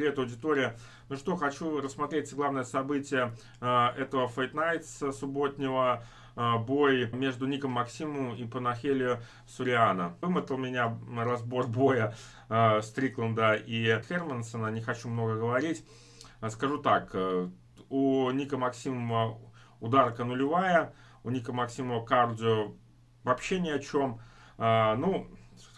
Привет, аудитория. Ну что, хочу рассмотреть главное событие э, этого Fight Nights субботнего. Э, бой между Ником Максиму и Панахелио Суриана. Вымотал меня разбор боя э, Стрикленда и Хермансона. Не хочу много говорить. Скажу так. У Ника Максимова ударка нулевая. У Ника Максимова кардио вообще ни о чем. Ну,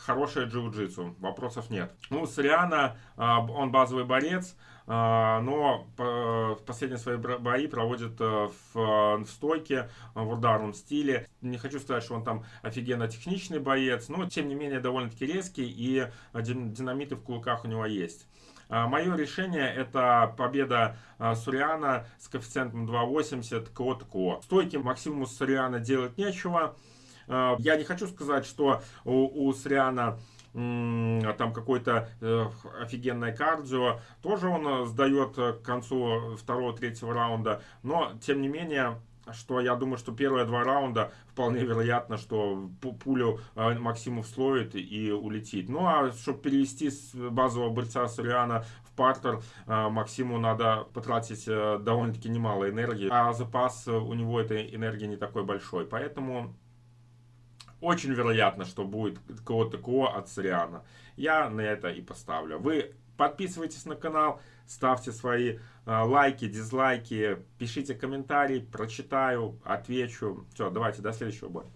хорошее джиу-джитсу, вопросов нет. Ну, Сориана, он базовый борец, а, но в последние свои бои проводит э, в, стойке, в ударном стиле. Не хочу сказать, что он там офигенно техничный боец, но тем не менее довольно-таки резкий и динамиты в кулаках у него есть. А, Мое решение это победа а, Суриана с коэффициентом 2.80 КО-ТКО. Стойки Максимуму Суриана делать нечего. Э, я не хочу сказать, что у, у Сриана там какой-то э, офигенное кардио. Тоже он э, сдает к концу второго-третьего раунда. Но, тем не менее, что я думаю, что первые два раунда вполне вероятно, что пулю Максимов словит и улетит. Ну а чтобы перевести с базового борца Суриана в партер, Максиму надо потратить довольно-таки немало энергии, а запас у него этой энергии не такой большой. Поэтому очень вероятно, что будет кого-то КО от Сориана. Я на это и поставлю. Вы подписывайтесь на канал, ставьте свои э, лайки, дизлайки, пишите комментарии, прочитаю, отвечу. Все, давайте, до следующего боя.